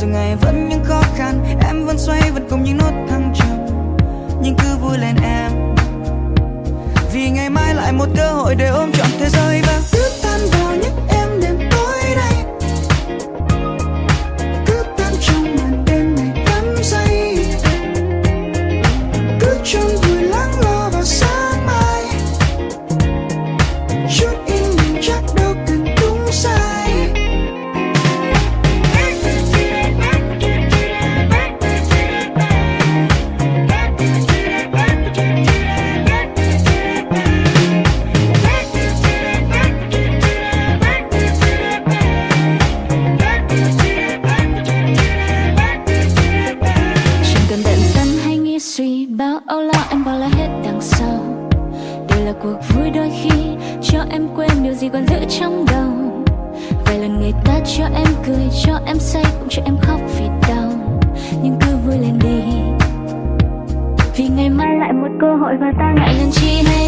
rồi ngày vẫn những khó khăn, em vẫn xoay vẫn cùng những nốt thăng trầm. Nhưng cứ vui lên em. Vì ngày mai lại một cơ hội để ôm trọn thế giới và lo, anh bỏ lại hết đằng sau. Đây là cuộc vui đôi khi, Cho em quên điều gì còn giữ trong đầu. Vài lần người ta cho em cười, Cho em say, cũng cho em khóc vì đau. Nhưng cứ vui lên đi. Vì ngày mai lại một cơ hội Và ta ngại ngần chi hay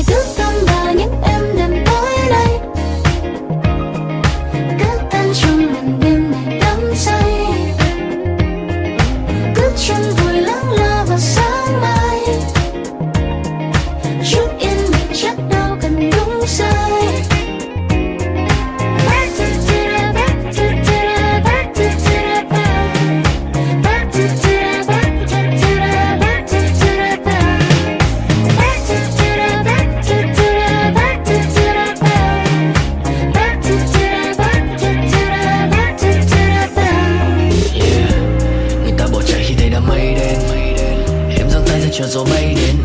gió bay đến.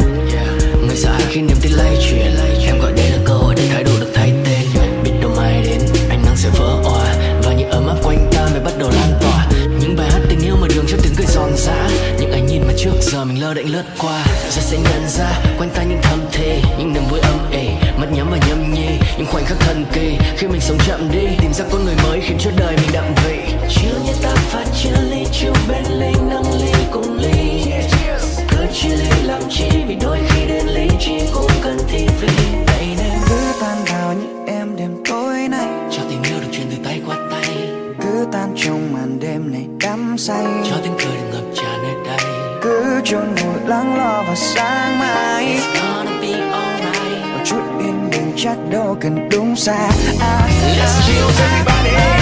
Người sợ hãi khi niềm tin lay chuyển, Em gọi đây là cơ hội để thái độ được thay tên. Biết đâu mai đến, ánh nắng sẽ vỡ òa, Và những ấm áp quanh ta mới bắt đầu lan tỏa. Những bài hát tình yêu mở đường cho tiếng cười giòn giã, Những ánh nhìn mà trước giờ mình lơ đễnh lướt qua. Rồi sẽ nhận ra, quanh ta những thầm thề Những niềm vui âm ỉ, Mắt nhắm và nhâm nhi, Những khoảnh khắc thần kỳ. Khi mình sống chậm đi, Tìm ra con người mới khiến cho đời mình đậm vị. Chiều như ta phát triển say. Cho tiếng cười được ngập tràn nơi đây. Cứ chôn vùi lắng lo vào sáng mai. It's gonna be alright. Một chút yên bình chắc đâu cần đúng sai à, Let's chill everybody. cứ tan